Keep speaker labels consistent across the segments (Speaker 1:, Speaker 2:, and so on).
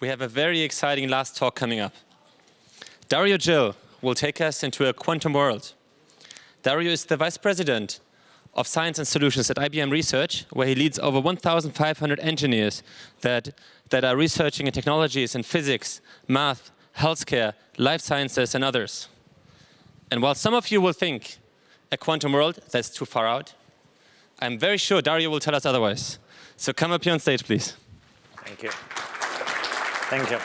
Speaker 1: we have a very exciting last talk coming up. Dario Gil will take us into a quantum world. Dario is the Vice President of Science and Solutions at IBM Research, where he leads over 1,500 engineers that, that are researching in technologies in physics, math, healthcare, life sciences, and others. And while some of you will think a quantum world, that's too far out, I'm very sure Dario will tell us otherwise. So come up here on stage, please.
Speaker 2: Thank you. Thank you.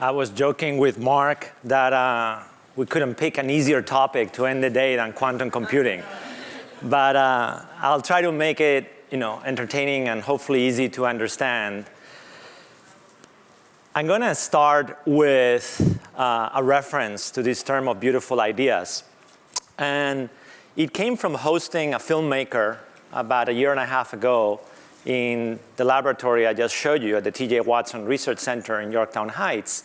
Speaker 2: I was joking with Mark that uh, we couldn't pick an easier topic to end the day than quantum computing. but uh, I'll try to make it you know, entertaining and hopefully easy to understand. I'm going to start with uh, a reference to this term of beautiful ideas. And it came from hosting a filmmaker about a year and a half ago in the laboratory I just showed you at the TJ Watson Research Center in Yorktown Heights.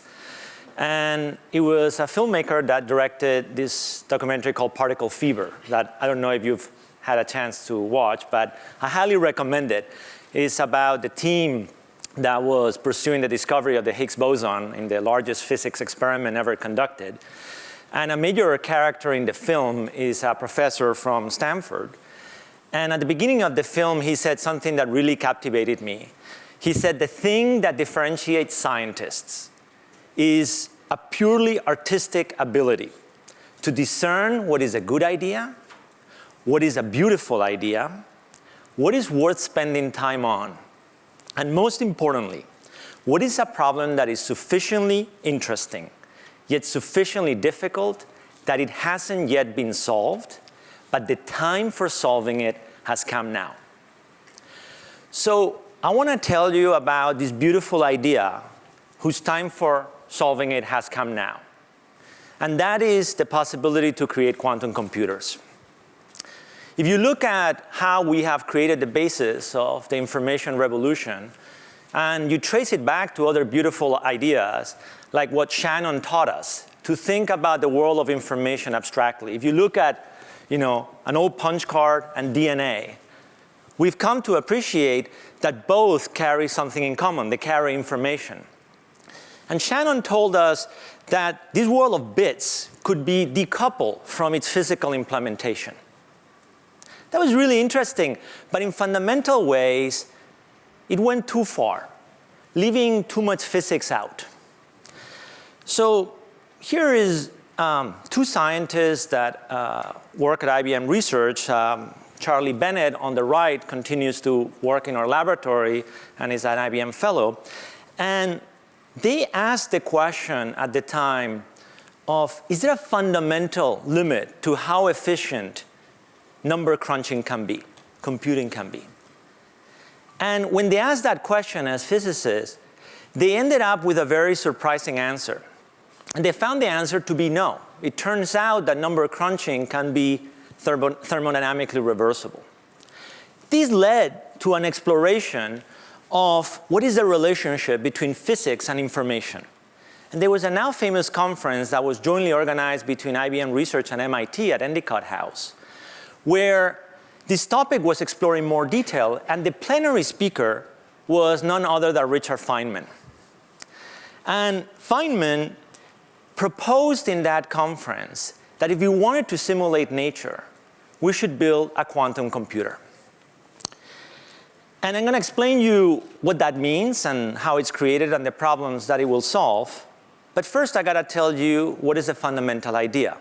Speaker 2: And it was a filmmaker that directed this documentary called Particle Fever that I don't know if you've had a chance to watch, but I highly recommend it. It's about the team that was pursuing the discovery of the Higgs boson in the largest physics experiment ever conducted. And a major character in the film is a professor from Stanford and at the beginning of the film, he said something that really captivated me. He said, the thing that differentiates scientists is a purely artistic ability to discern what is a good idea, what is a beautiful idea, what is worth spending time on, and most importantly, what is a problem that is sufficiently interesting, yet sufficiently difficult that it hasn't yet been solved, but the time for solving it has come now. So I want to tell you about this beautiful idea whose time for solving it has come now. And that is the possibility to create quantum computers. If you look at how we have created the basis of the information revolution, and you trace it back to other beautiful ideas, like what Shannon taught us, to think about the world of information abstractly. If you look at you know, an old punch card and DNA, we've come to appreciate that both carry something in common. They carry information. And Shannon told us that this world of bits could be decoupled from its physical implementation. That was really interesting, but in fundamental ways, it went too far, leaving too much physics out. So here is um, two scientists that uh, work at IBM Research, um, Charlie Bennett on the right continues to work in our laboratory and is an IBM fellow. And they asked the question at the time of, is there a fundamental limit to how efficient number crunching can be, computing can be? And when they asked that question as physicists, they ended up with a very surprising answer. And they found the answer to be no. It turns out that number crunching can be thermo thermodynamically reversible. This led to an exploration of what is the relationship between physics and information. And there was a now famous conference that was jointly organized between IBM Research and MIT at Endicott House, where this topic was explored in more detail, and the plenary speaker was none other than Richard Feynman. And Feynman proposed in that conference that if we wanted to simulate nature, we should build a quantum computer. And I'm going to explain you what that means and how it's created and the problems that it will solve. But first, I got to tell you what is the fundamental idea.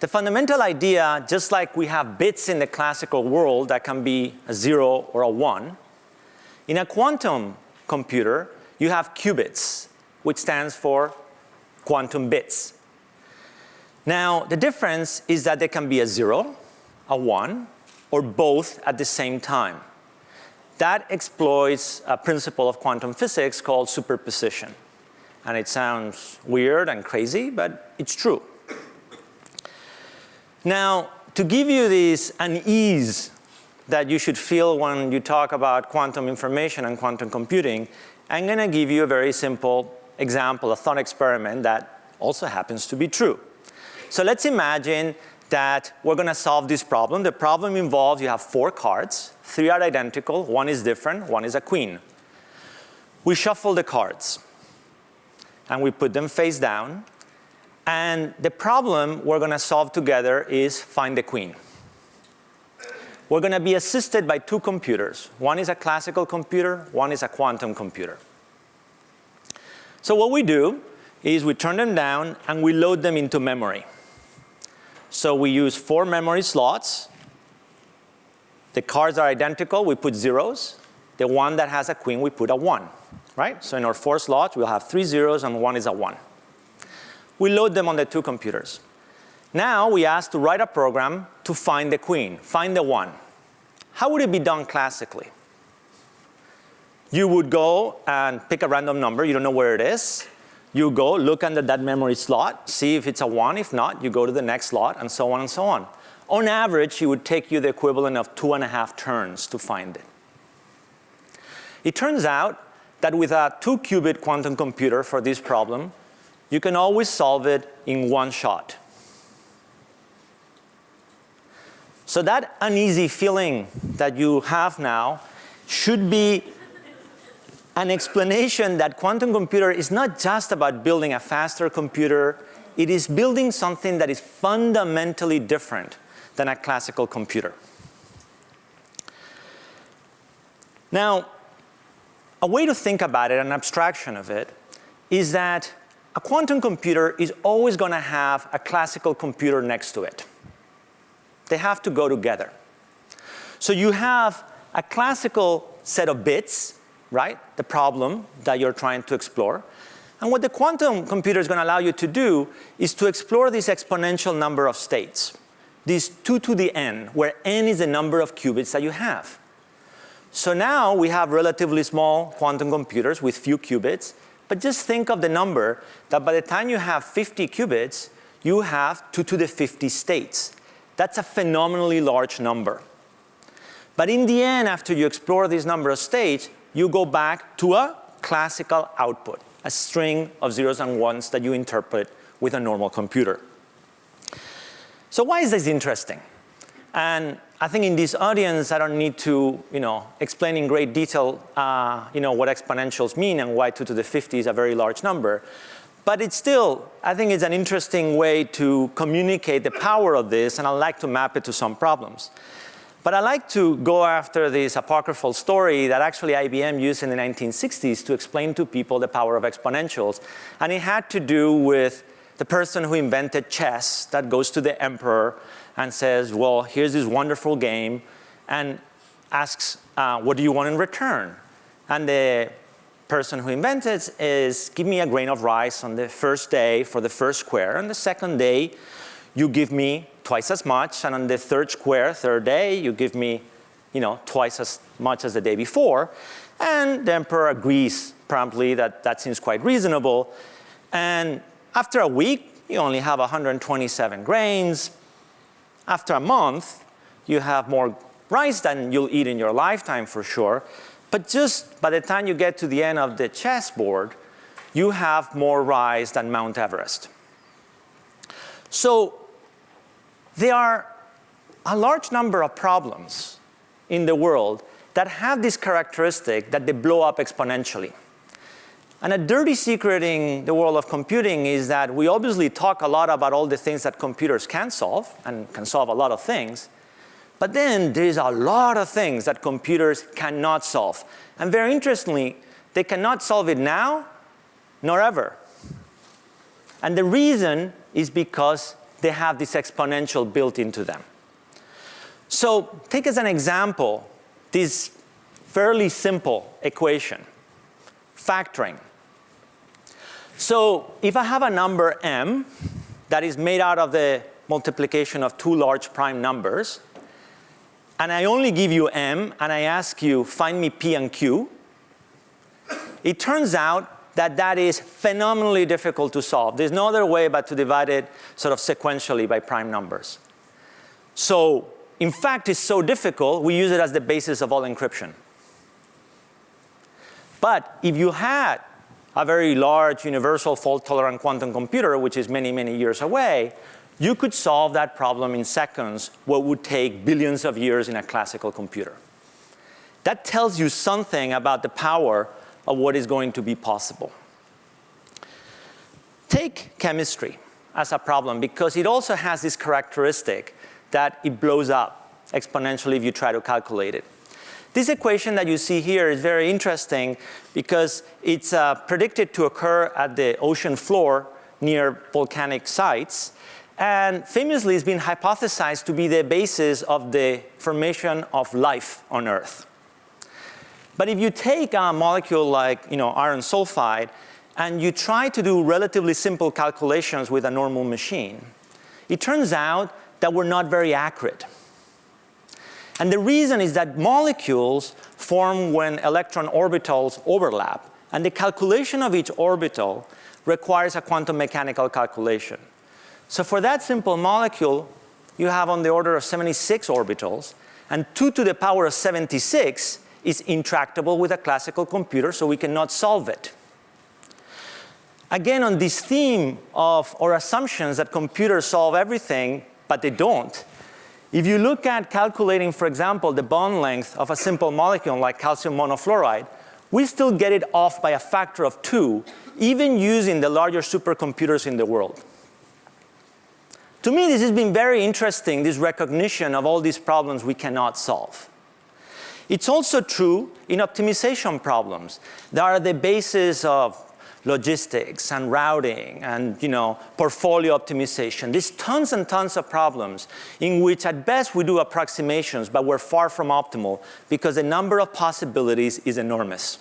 Speaker 2: The fundamental idea, just like we have bits in the classical world that can be a zero or a one, in a quantum computer, you have qubits, which stands for quantum bits. Now, the difference is that there can be a zero, a one, or both at the same time. That exploits a principle of quantum physics called superposition. And it sounds weird and crazy, but it's true. Now, to give you this unease that you should feel when you talk about quantum information and quantum computing, I'm going to give you a very simple example, a thought experiment that also happens to be true. So let's imagine that we're going to solve this problem. The problem involves you have four cards. Three are identical. One is different. One is a queen. we shuffle the cards and we put them face down. And the problem we're going to solve together is find the queen. We're going to be assisted by two computers. One is a classical computer, one is a quantum computer. So what we do is we turn them down and we load them into memory. So we use four memory slots. The cards are identical, we put zeros. The one that has a queen, we put a one, right? So in our four slots, we'll have three zeros and one is a one. We load them on the two computers. Now we ask to write a program to find the queen, find the one. How would it be done classically? You would go and pick a random number, you don't know where it is. You go, look under that memory slot, see if it's a one. If not, you go to the next slot, and so on and so on. On average, it would take you the equivalent of two and a half turns to find it. It turns out that with a two-qubit quantum computer for this problem, you can always solve it in one shot. So that uneasy feeling that you have now should be an explanation that quantum computer is not just about building a faster computer, it is building something that is fundamentally different than a classical computer. Now, a way to think about it, an abstraction of it, is that a quantum computer is always going to have a classical computer next to it. They have to go together. So you have a classical set of bits, right? The problem that you're trying to explore. And what the quantum computer is going to allow you to do is to explore this exponential number of states, this 2 to the n, where n is the number of qubits that you have. So now we have relatively small quantum computers with few qubits, but just think of the number that by the time you have 50 qubits, you have 2 to the 50 states. That's a phenomenally large number. But in the end, after you explore this number of states, you go back to a classical output, a string of zeros and ones that you interpret with a normal computer. So why is this interesting? And I think in this audience, I don't need to, you know, explain in great detail, uh, you know, what exponentials mean and why 2 to the 50 is a very large number. But it's still, I think it's an interesting way to communicate the power of this, and I'd like to map it to some problems. But I like to go after this apocryphal story that actually IBM used in the 1960s to explain to people the power of exponentials. And it had to do with the person who invented chess that goes to the emperor and says, well, here's this wonderful game, and asks, uh, what do you want in return? And the person who invented it is, give me a grain of rice on the first day for the first square, and the second day, you give me twice as much, and on the third square, third day, you give me you know, twice as much as the day before. And the emperor agrees promptly that that seems quite reasonable. And after a week, you only have 127 grains. After a month, you have more rice than you'll eat in your lifetime for sure. But just by the time you get to the end of the chessboard, you have more rice than Mount Everest. So there are a large number of problems in the world that have this characteristic that they blow up exponentially. And a dirty secret in the world of computing is that we obviously talk a lot about all the things that computers can solve and can solve a lot of things. But then there's a lot of things that computers cannot solve. And very interestingly, they cannot solve it now nor ever. And the reason is because they have this exponential built into them. So take as an example this fairly simple equation, factoring. So if I have a number m that is made out of the multiplication of two large prime numbers, and I only give you m and I ask you find me p and q, it turns out that that is phenomenally difficult to solve. There's no other way but to divide it sort of sequentially by prime numbers. So in fact, it's so difficult, we use it as the basis of all encryption. But if you had a very large universal fault-tolerant quantum computer, which is many, many years away, you could solve that problem in seconds what would take billions of years in a classical computer. That tells you something about the power of what is going to be possible. Take chemistry as a problem because it also has this characteristic that it blows up exponentially if you try to calculate it. This equation that you see here is very interesting because it's uh, predicted to occur at the ocean floor near volcanic sites and famously it's been hypothesized to be the basis of the formation of life on Earth. But if you take a molecule like you know, iron sulfide and you try to do relatively simple calculations with a normal machine, it turns out that we're not very accurate. And the reason is that molecules form when electron orbitals overlap, and the calculation of each orbital requires a quantum mechanical calculation. So for that simple molecule, you have on the order of 76 orbitals, and 2 to the power of 76 is intractable with a classical computer, so we cannot solve it. Again, on this theme of our assumptions that computers solve everything, but they don't, if you look at calculating, for example, the bond length of a simple molecule like calcium monofluoride, we still get it off by a factor of two, even using the larger supercomputers in the world. To me, this has been very interesting, this recognition of all these problems we cannot solve. It's also true in optimization problems that are the basis of logistics and routing and you know, portfolio optimization. There's tons and tons of problems in which at best we do approximations, but we're far from optimal because the number of possibilities is enormous.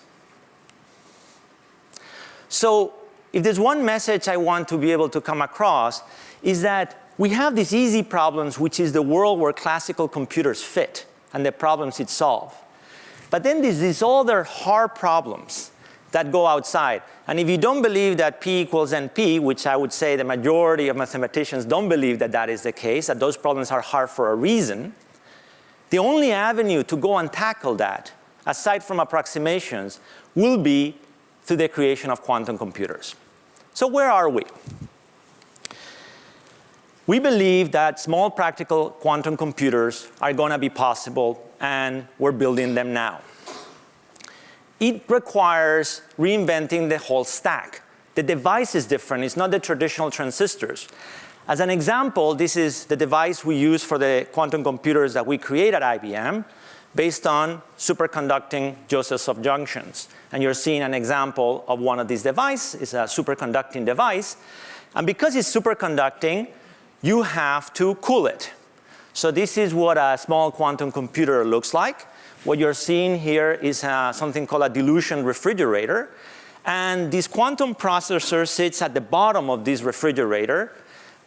Speaker 2: So if there's one message I want to be able to come across is that we have these easy problems, which is the world where classical computers fit and the problems it solves. But then there's these other hard problems that go outside. And if you don't believe that P equals NP, which I would say the majority of mathematicians don't believe that that is the case, that those problems are hard for a reason, the only avenue to go and tackle that, aside from approximations, will be through the creation of quantum computers. So where are we? We believe that small practical quantum computers are going to be possible and we're building them now. It requires reinventing the whole stack. The device is different, it's not the traditional transistors. As an example, this is the device we use for the quantum computers that we create at IBM based on superconducting Josephson junctions. And you're seeing an example of one of these devices. It's a superconducting device. And because it's superconducting, you have to cool it. So this is what a small quantum computer looks like. What you're seeing here is uh, something called a dilution refrigerator. And this quantum processor sits at the bottom of this refrigerator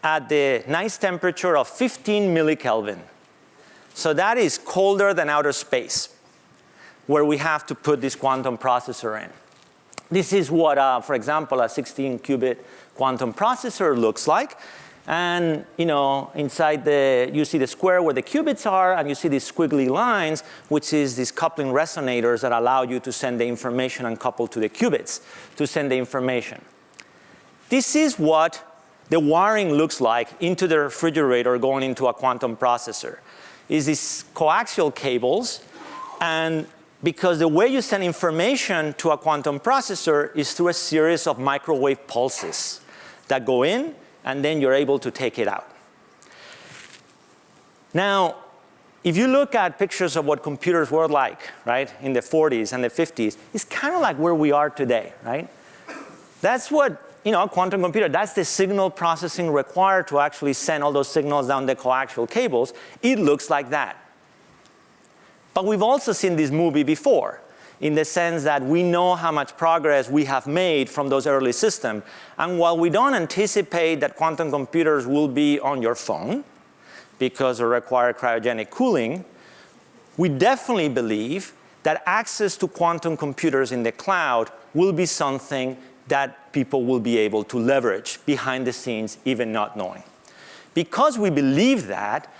Speaker 2: at the nice temperature of 15 millikelvin. So that is colder than outer space, where we have to put this quantum processor in. This is what, uh, for example, a 16 qubit quantum processor looks like. And you know, inside the, you see the square where the qubits are, and you see these squiggly lines, which is these coupling resonators that allow you to send the information and couple to the qubits to send the information. This is what the wiring looks like into the refrigerator going into a quantum processor. Is these coaxial cables, and because the way you send information to a quantum processor is through a series of microwave pulses that go in and then you're able to take it out. Now, if you look at pictures of what computers were like, right, in the 40s and the 50s, it's kind of like where we are today, right? That's what, you know, a quantum computer, that's the signal processing required to actually send all those signals down the coaxial cables. It looks like that. But we've also seen this movie before in the sense that we know how much progress we have made from those early systems. And while we don't anticipate that quantum computers will be on your phone because they require cryogenic cooling, we definitely believe that access to quantum computers in the cloud will be something that people will be able to leverage behind the scenes, even not knowing. Because we believe that,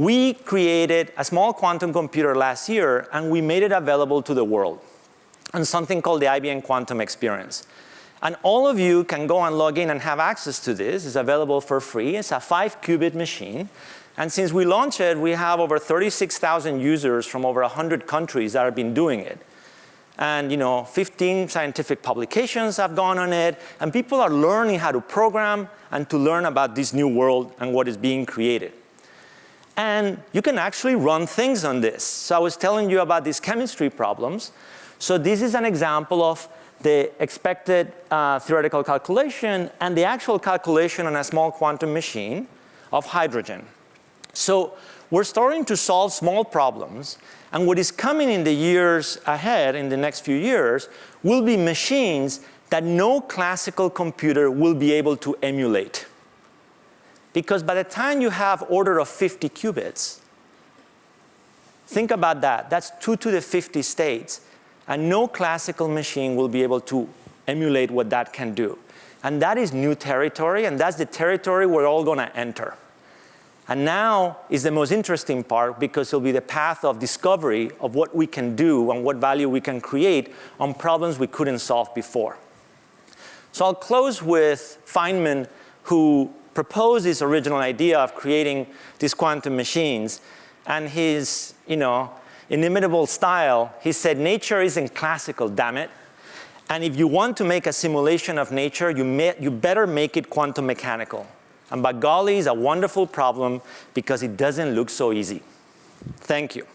Speaker 2: we created a small quantum computer last year and we made it available to the world on something called the IBM Quantum Experience. And all of you can go and log in and have access to this. It's available for free. It's a five qubit machine. And since we launched it, we have over 36,000 users from over 100 countries that have been doing it. and you know, 15 scientific publications have gone on it, and people are learning how to program and to learn about this new world and what is being created. And you can actually run things on this. So I was telling you about these chemistry problems. So this is an example of the expected uh, theoretical calculation and the actual calculation on a small quantum machine of hydrogen. So we're starting to solve small problems and what is coming in the years ahead, in the next few years, will be machines that no classical computer will be able to emulate. Because by the time you have order of 50 qubits, think about that, that's 2 to the 50 states, and no classical machine will be able to emulate what that can do. And that is new territory, and that's the territory we're all going to enter. And now is the most interesting part because it'll be the path of discovery of what we can do and what value we can create on problems we couldn't solve before. So I'll close with Feynman, who proposed this original idea of creating these quantum machines. And his, you know, inimitable style, he said, nature isn't classical, damn it. And if you want to make a simulation of nature, you, may, you better make it quantum mechanical. And by golly, it's a wonderful problem because it doesn't look so easy. Thank you.